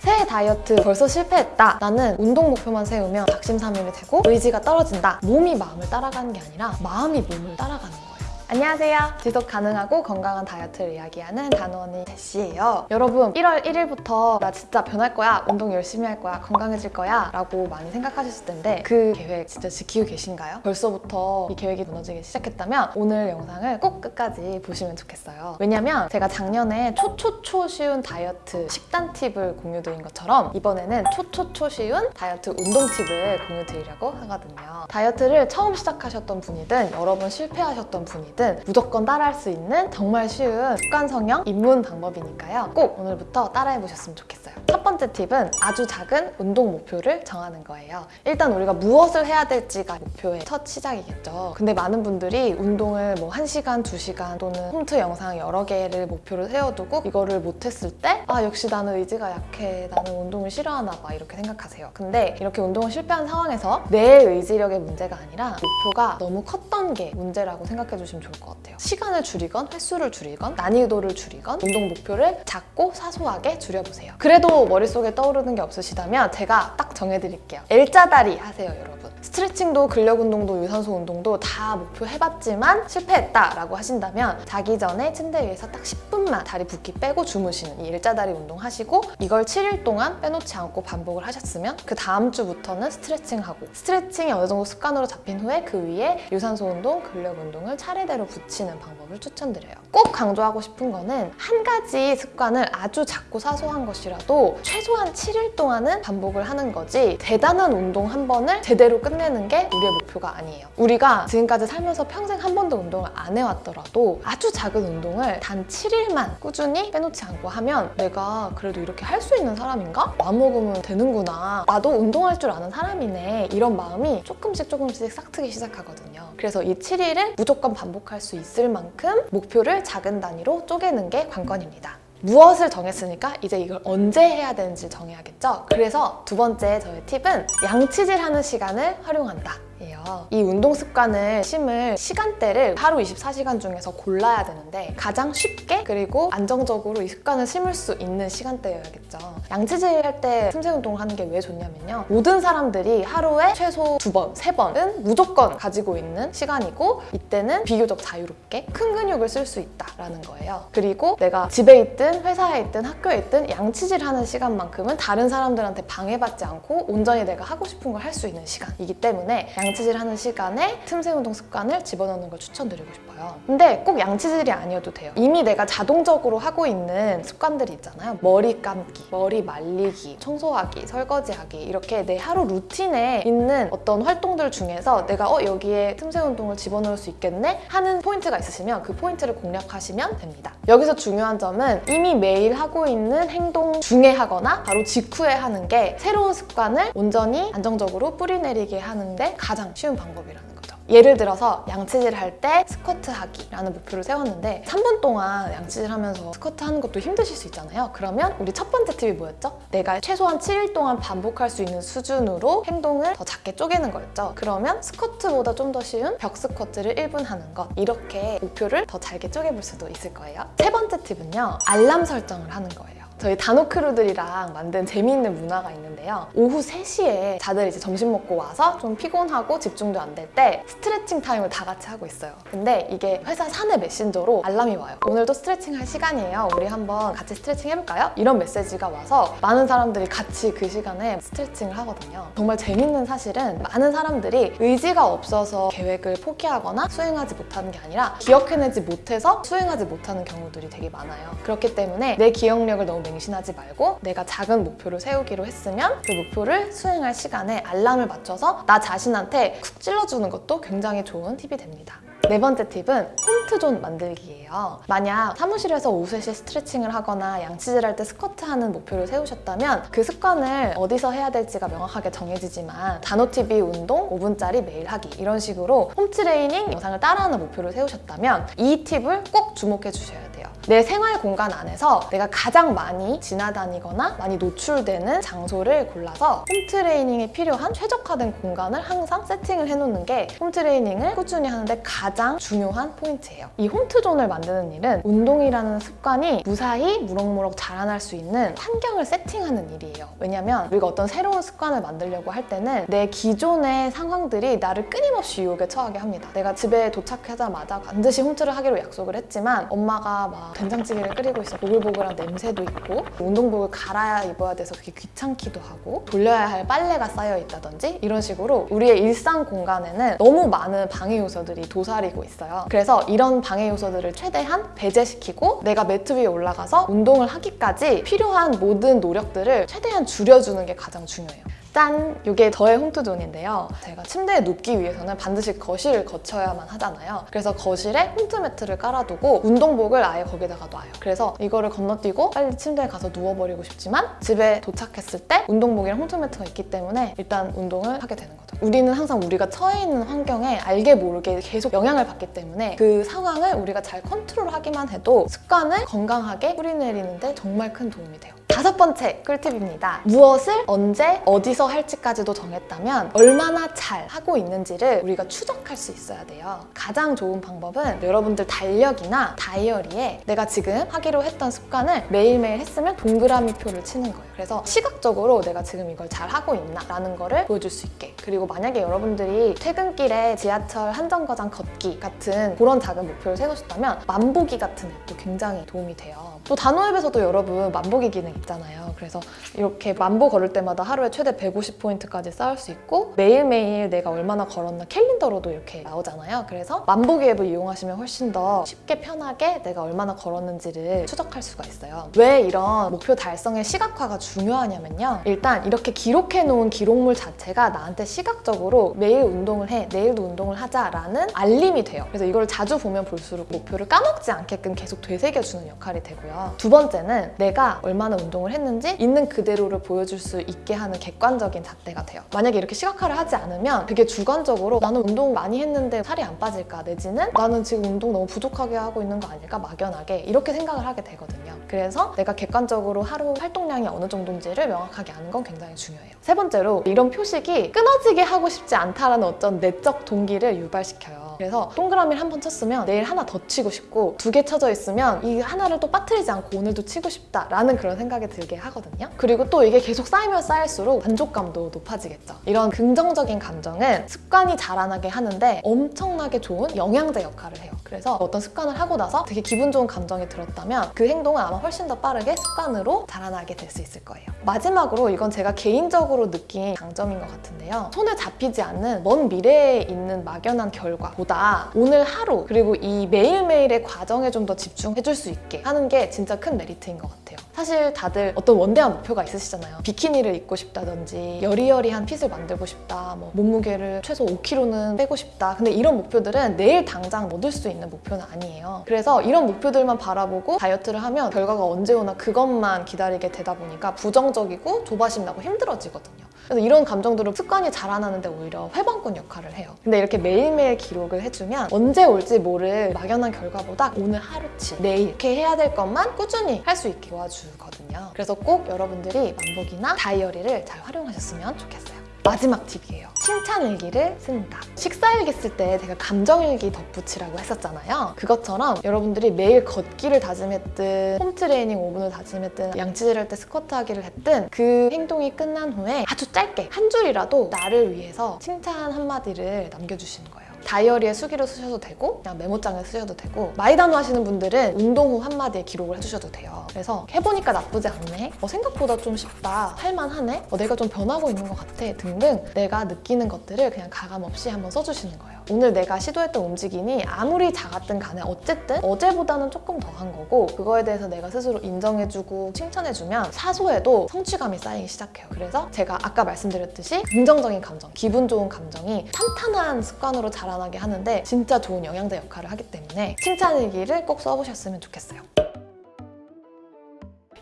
새해 다이어트 벌써 실패했다. 나는 운동 목표만 세우면 작심삼일이 되고 의지가 떨어진다. 몸이 마음을 따라가는 게 아니라 마음이 몸을 따라가는 거예요. 안녕하세요. 지속 가능하고 건강한 다이어트를 이야기하는 단원이 제시예요. 여러분 1월 1일부터 나 진짜 변할 거야, 운동 열심히 할 거야, 건강해질 거야 라고 많이 생각하셨을 텐데 그 계획 진짜 지키고 계신가요? 벌써부터 이 계획이 무너지기 시작했다면 오늘 영상을 꼭 끝까지 보시면 좋겠어요. 왜냐면 제가 작년에 초초초 쉬운 다이어트 식단 팁을 공유드린 것처럼 이번에는 초초초 쉬운 다이어트 운동 팁을 공유드리려고 하거든요. 다이어트를 처음 시작하셨던 분이든 여러 번 실패하셨던 분이든 무조건 따라할 수 있는 정말 쉬운 습관 성형 입문 방법이니까요. 꼭 오늘부터 따라해 보셨으면 좋겠어요. 첫 번째 팁은 아주 작은 운동 목표를 정하는 거예요. 일단 우리가 무엇을 해야 될지가 목표의 첫 시작이겠죠. 근데 많은 분들이 운동을 뭐 1시간, 2시간 또는 홈트 영상 여러 개를 목표로 세워두고 이거를 못했을 때 아 역시 나는 의지가 약해 나는 운동을 싫어하나 봐 이렇게 생각하세요. 근데 이렇게 운동을 실패한 상황에서 내 의지력의 문제가 아니라 목표가 너무 컸던 게 문제라고 생각해 주시면 좋을 것 같아요. 시간을 줄이건 횟수를 줄이건 난이도를 줄이건 운동 목표를 작고 사소하게 줄여보세요. 그래도 머릿속에 떠오르는 게 없으시다면 제가 딱 정해드릴게요. L자다리 하세요 여러분. 스트레칭도 근력 운동도 유산소 운동도 다 목표 해봤지만 실패했다라고 하신다면 자기 전에 침대 위에서 딱 10분만 다리 붓기 빼고 주무시는 이 일자다리 운동 하시고 이걸 7일 동안 빼놓지 않고 반복을 하셨으면 그 다음 주부터는 스트레칭하고 스트레칭이 어느 정도 습관으로 잡힌 후에 그 위에 유산소 운동, 근력 운동을 차례대로 붙이는 방법을 추천드려요. 꼭 강조하고 싶은 거는 한 가지 습관을 아주 작고 사소한 것이라도 최소한 7일 동안은 반복을 하는 거지 대단한 운동 한 번을 제대로 끝내는 게 우리의 목표가 아니에요. 우리가 지금까지 살면서 평생 한 번도 운동을 안 해왔더라도 아주 작은 운동을 단 7일만 꾸준히 빼놓지 않고 하면 내가 그래도 이렇게 할 수 있는 사람인가? 마음먹으면 되는구나. 나도 운동할 줄 아는 사람이네. 이런 마음이 조금씩 조금씩 싹트기 시작하거든요. 그래서 이 7일을 무조건 반복 할 수 있을 만큼 목표를 작은 단위로 쪼개는 게 관건입니다. 무엇을 정했으니까 이제 이걸 언제 해야 되는지 정해야겠죠? 그래서 두 번째 저의 팁은 양치질하는 시간을 활용한다. 예요. 이 운동 습관을 심을 시간대를 하루 24시간 중에서 골라야 되는데 가장 쉽게 그리고 안정적으로 이 습관을 심을 수 있는 시간대여야겠죠. 양치질 할 때 틈새 운동을 하는 게 왜 좋냐면요. 모든 사람들이 하루에 최소 두 번, 세 번은 무조건 가지고 있는 시간이고 이때는 비교적 자유롭게 큰 근육을 쓸 수 있다라는 거예요. 그리고 내가 집에 있든 회사에 있든 학교에 있든 양치질 하는 시간만큼은 다른 사람들한테 방해받지 않고 온전히 내가 하고 싶은 걸 할 수 있는 시간이기 때문에 양 치질 하는 시간에 틈새 운동 습관을 집어넣는 걸 추천드리고 싶어요. 근데 꼭 양치질이 아니어도 돼요. 이미 내가 자동적으로 하고 있는 습관들이 있잖아요. 머리 감기, 머리 말리기, 청소하기, 설거지하기 이렇게 내 하루 루틴에 있는 어떤 활동들 중에서 내가 어 여기에 틈새 운동을 집어넣을 수 있겠네 하는 포인트가 있으시면 그 포인트를 공략하시면 됩니다. 여기서 중요한 점은 이미 매일 하고 있는 행동 중에 하거나 바로 직후에 하는 게 새로운 습관을 온전히 안정적으로 뿌리내리게 하는데 가장 쉬운 방법이라는 거죠. 예를 들어서 양치질 할 때 스쿼트 하기라는 목표를 세웠는데 3분 동안 양치질 하면서 스쿼트 하는 것도 힘드실 수 있잖아요. 그러면 우리 첫 번째 팁이 뭐였죠? 내가 최소한 7일 동안 반복할 수 있는 수준으로 행동을 더 작게 쪼개는 거였죠. 그러면 스쿼트보다 좀 더 쉬운 벽 스쿼트를 1분 하는 것 이렇게 목표를 더 잘게 쪼개볼 수도 있을 거예요. 세 번째 팁은요. 알람 설정을 하는 거예요. 저희 단오크루들이랑 만든 재미있는 문화가 있는데요. 오후 3시에 다들 이제 점심 먹고 와서 좀 피곤하고 집중도 안 될 때 스트레칭 타임을 다 같이 하고 있어요. 근데 이게 회사 사내 메신저로 알람이 와요. 오늘도 스트레칭 할 시간이에요. 우리 한번 같이 스트레칭 해볼까요? 이런 메시지가 와서 많은 사람들이 같이 그 시간에 스트레칭을 하거든요. 정말 재밌는 사실은 많은 사람들이 의지가 없어서 계획을 포기하거나 수행하지 못하는 게 아니라 기억해내지 못해서 수행하지 못하는 경우들이 되게 많아요. 그렇기 때문에 내 기억력을 너무 맹신하지 말고 내가 작은 목표를 세우기로 했으면 그 목표를 수행할 시간에 알람을 맞춰서 나 자신한테 쿡 찔러주는 것도 굉장히 좋은 팁이 됩니다. 네 번째 팁은 홈트존 만들기예요. 만약 사무실에서 3시에 스트레칭을 하거나 양치질 할 때 스쿼트 하는 목표를 세우셨다면 그 습관을 어디서 해야 될지가 명확하게 정해지지만 단호TV 운동 5분짜리 매일 하기 이런 식으로 홈트레이닝 영상을 따라하는 목표를 세우셨다면 이 팁을 꼭 주목해 주셔야 돼요. 내 생활 공간 안에서 내가 가장 많이 지나다니거나 많이 노출되는 장소를 골라서 홈트레이닝에 필요한 최적화된 공간을 항상 세팅을 해놓는 게 홈트레이닝을 꾸준히 하는데 가장 중요한 포인트예요. 이 홈트존을 만드는 일은 운동이라는 습관이 무사히 무럭무럭 자라날 수 있는 환경을 세팅하는 일이에요. 왜냐면 우리가 어떤 새로운 습관을 만들려고 할 때는 내 기존의 상황들이 나를 끊임없이 유혹에 처하게 합니다. 내가 집에 도착하자마자 반드시 홈트를 하기로 약속을 했지만 엄마가 막 된장찌개를 끓이고 있어 보글보글한 냄새도 있고 운동복을 갈아 입어야 돼서 그게 귀찮기도 하고 돌려야 할 빨래가 쌓여 있다든지 이런 식으로 우리의 일상 공간에는 너무 많은 방해 요소들이 도사리고 있어요. 그래서 이런 방해 요소들을 최대한 배제시키고 내가 매트 위에 올라가서 운동을 하기까지 필요한 모든 노력들을 최대한 줄여주는 게 가장 중요해요. 짠! 이게 저의 홈트존인데요. 제가 침대에 눕기 위해서는 반드시 거실을 거쳐야만 하잖아요. 그래서 거실에 홈트 매트를 깔아두고 운동복을 아예 거기다가 놔요. 그래서 이거를 건너뛰고 빨리 침대에 가서 누워버리고 싶지만 집에 도착했을 때 운동복이랑 홈트 매트가 있기 때문에 일단 운동을 하게 되는 거죠. 우리는 항상 우리가 처해 있는 환경에 알게 모르게 계속 영향을 받기 때문에 그 상황을 우리가 잘 컨트롤하기만 해도 습관을 건강하게 뿌리내리는데 정말 큰 도움이 돼요. 다섯 번째 꿀팁입니다. 무엇을 언제 어디서 할지까지도 정했다면 얼마나 잘 하고 있는지를 우리가 추적할 수 있어야 돼요. 가장 좋은 방법은 여러분들 달력이나 다이어리에 내가 지금 하기로 했던 습관을 매일매일 했으면 동그라미 표를 치는 거예요. 그래서 시각적으로 내가 지금 이걸 잘 하고 있나 라는 거를 보여줄 수 있게 그리고 만약에 여러분들이 퇴근길에 지하철 한정거장 걷기 같은 그런 작은 목표를 세우셨다면 만보기 같은 앱도 굉장히 도움이 돼요. 또 단호앱에서도 여러분 만보기 기능 있 잖아요. 그래서 이렇게 만보 걸을 때마다 하루에 최대 150포인트까지 쌓을 수 있고 매일매일 내가 얼마나 걸었나 캘린더로도 이렇게 나오잖아요. 그래서 만보기 앱을 이용하시면 훨씬 더 쉽게 편하게 내가 얼마나 걸었는지를 추적할 수가 있어요. 왜 이런 목표 달성의 시각화가 중요하냐면요. 일단 이렇게 기록해 놓은 기록물 자체가 나한테 시각적으로 매일 운동을 해, 내일도 운동을 하자라는 알림이 돼요. 그래서 이걸 자주 보면 볼수록 목표를 까먹지 않게끔 계속 되새겨주는 역할이 되고요. 두 번째는 내가 얼마나 운동 을 했는지 있는 그대로를 보여줄 수 있게 하는 객관적인 잣대가 돼요. 만약에 이렇게 시각화를 하지 않으면 되게 주관적으로 나는 운동 많이 했는데 살이 안 빠질까 내지는 나는 지금 운동 너무 부족하게 하고 있는 거 아닐까 막연하게 이렇게 생각을 하게 되거든요. 그래서 내가 객관적으로 하루 활동량이 어느 정도인지를 명확하게 아는 건 굉장히 중요해요. 세 번째로 이런 표식이 끊어지게 하고 싶지 않다라는 어떤 내적 동기를 유발시켜요. 그래서 동그라미를 한 번 쳤으면 내일 하나 더 치고 싶고 두 개 쳐져 있으면 이 하나를 또 빠뜨리지 않고 오늘도 치고 싶다라는 그런 생각이 들게 하거든요. 그리고 또 이게 계속 쌓이면 쌓일수록 만족감도 높아지겠죠. 이런 긍정적인 감정은 습관이 자라나게 하는데 엄청나게 좋은 영양제 역할을 해요. 그래서 어떤 습관을 하고 나서 되게 기분 좋은 감정이 들었다면 그 행동은 아마 훨씬 더 빠르게 습관으로 자라나게 될 수 있을 거예요. 마지막으로 이건 제가 개인적으로 느낀 장점인 것 같은데요. 손에 잡히지 않는 먼 미래에 있는 막연한 결과보다 오늘 하루 그리고 이 매일매일의 과정에 좀 더 집중해 줄 수 있게 하는 게 진짜 큰 메리트인 것 같아요. 사실 다들 어떤 원대한 목표가 있으시잖아요. 비키니를 입고 싶다든지 여리여리한 핏을 만들고 싶다, 뭐 몸무게를 최소 5kg는 빼고 싶다. 근데 이런 목표들은 내일 당장 얻을 수 있는 목표는 아니에요. 그래서 이런 목표들만 바라보고 다이어트를 하면 결과가 언제 오나 그것만 기다리게 되다 보니까 부정적이고 조바심 나고 힘들어지거든요. 그래서 이런 감정들은 습관이 자라나는데 오히려 회방꾼 역할을 해요. 근데 이렇게 매일매일 기록을 해주면 언제 올지 모를 막연한 결과보다 오늘 하루치, 내일 이렇게 해야 될 것만 꾸준히 할 수 있게 도와주거든요. 그래서 꼭 여러분들이 만복이나 다이어리를 잘 활용하셨으면 좋겠어요. 마지막 팁이에요. 칭찬 일기를 쓴다. 식사 일기 쓸 때 제가 감정 일기 덧붙이라고 했었잖아요. 그것처럼 여러분들이 매일 걷기를 다짐했든 홈트레이닝 5분을 다짐했든 양치질 할 때 스쿼트 하기를 했든 그 행동이 끝난 후에 아주 짧게 한 줄이라도 나를 위해서 칭찬 한마디를 남겨주시는 거예요. 다이어리에 수기로 쓰셔도 되고 그냥 메모장에 쓰셔도 되고 마이단호 하시는 분들은 운동 후 한마디에 기록을 해주셔도 돼요. 그래서 해보니까 나쁘지 않네. 어, 생각보다 좀 쉽다. 할만하네. 어, 내가 좀 변하고 있는 것 같아. 등등 내가 느끼는 것들을 그냥 가감 없이 한번 써주시는 거예요. 오늘 내가 시도했던 움직임이 아무리 작았든 간에 어쨌든 어제보다는 조금 더 한 거고 그거에 대해서 내가 스스로 인정해주고 칭찬해주면 사소해도 성취감이 쌓이기 시작해요. 그래서 제가 아까 말씀드렸듯이 긍정적인 감정, 기분 좋은 감정이 탄탄한 습관으로 자라나게 하는데 진짜 좋은 영양제 역할을 하기 때문에 칭찬일기를 꼭 써보셨으면 좋겠어요.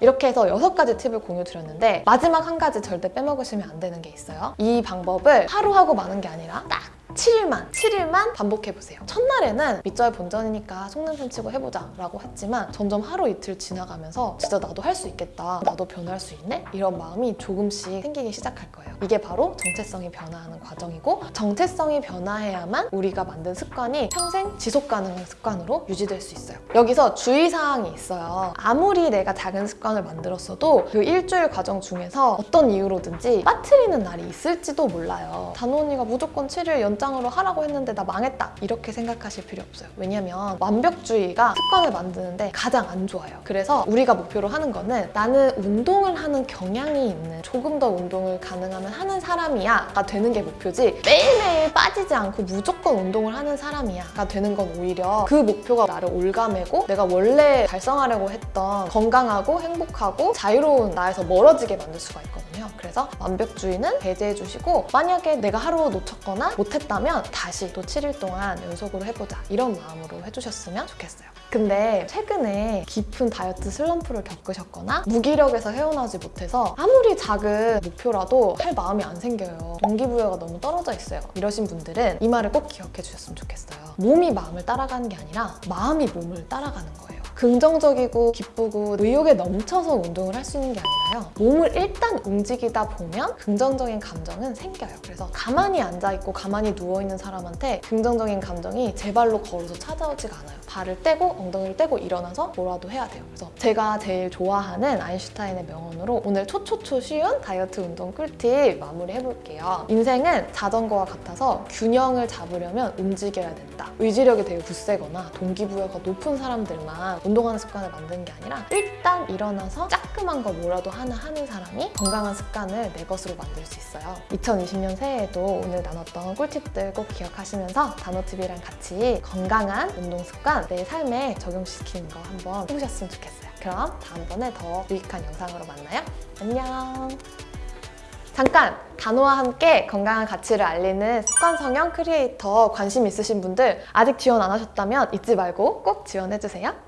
이렇게 해서 여섯 가지 팁을 공유 드렸는데 마지막 한 가지 절대 빼먹으시면 안 되는 게 있어요. 이 방법을 하루 하고 마는 게 아니라 딱 7일만 7일만 반복해보세요 첫날에는 밑절 본전이니까 속냄새 치고 해보자 라고 했지만 점점 하루 이틀 지나가면서 진짜 나도 할 수 있겠다 나도 변할 수 있네? 이런 마음이 조금씩 생기기 시작할 거예요 이게 바로 정체성이 변화하는 과정이고 정체성이 변화해야만 우리가 만든 습관이 평생 지속 가능한 습관으로 유지될 수 있어요. 여기서 주의사항이 있어요. 아무리 내가 작은 습관을 만들었어도 그 일주일 과정 중에서 어떤 이유로든지 빠뜨리는 날이 있을지도 몰라요. 단호 언니가 무조건 7일 연장으로 하라고 했는데 나 망했다. 이렇게 생각하실 필요 없어요. 왜냐면 완벽주의가 습관을 만드는데 가장 안 좋아요. 그래서 우리가 목표로 하는 거는 나는 운동을 하는 경향이 있는 조금 더 운동을 가능하면 하는 사람이야 가 되는 게 목표지 매일매일 빠지지 않고 무조건 운동을 하는 사람이야 가 되는 건 오히려 그 목표가 나를 올가매고 내가 원래 달성하려고 했던 건강하고 행복하고 자유로운 나에서 멀어지게 만들 수가 있거든요. 그래서 완벽주의는 배제해 주시고 만약에 내가 하루 놓쳤거나 못했다면 다시 또 7일 동안 연속으로 해보자 이런 마음으로 해주셨으면 좋겠어요 근데 최근에 깊은 다이어트 슬럼프를 겪으셨거나 무기력에서 헤어나지 못해서 아무리 작은 목표라도 할 마음이 안 생겨요. 동기부여가 너무 떨어져 있어요. 이러신 분들은 이 말을 꼭 기억해 주셨으면 좋겠어요. 몸이 마음을 따라가는 게 아니라 마음이 몸을 따라가는 거예요. 긍정적이고 기쁘고 의욕에 넘쳐서 운동을 할 수 있는 게 아니라요. 몸을 일단 움직이다 보면 긍정적인 감정은 생겨요. 그래서 가만히 앉아있고 가만히 누워있는 사람한테 긍정적인 감정이 제 발로 걸어서 찾아오지가 않아요. 발을 떼고 엉덩이를 떼고 일어나서 뭐라도 해야 돼요. 그래서 제가 제일 좋아하는 아인슈타인의 명언으로 오늘 초초초 쉬운 다이어트 운동 꿀팁 마무리해볼게요. 인생은 자전거와 같아서 균형을 잡으려면 움직여야 된다. 의지력이 되게 굳세거나 동기부여가 높은 사람들만 운동하는 습관을 만드는 게 아니라 일단 일어나서 따끔한 거 뭐라도 하나 하는 사람이 건강한 습관을 내 것으로 만들 수 있어요. 2020년 새해에도 오늘 나눴던 꿀팁들 꼭 기억하시면서 단호TV랑 같이 건강한 운동 습관 내 삶에 적용시키는 거 한번 해보셨으면 좋겠어요. 그럼 다음번에 더 유익한 영상으로 만나요. 안녕! 잠깐! 단호와 함께 건강한 가치를 알리는 습관 성형 크리에이터 관심 있으신 분들 아직 지원 안 하셨다면 잊지 말고 꼭 지원해주세요.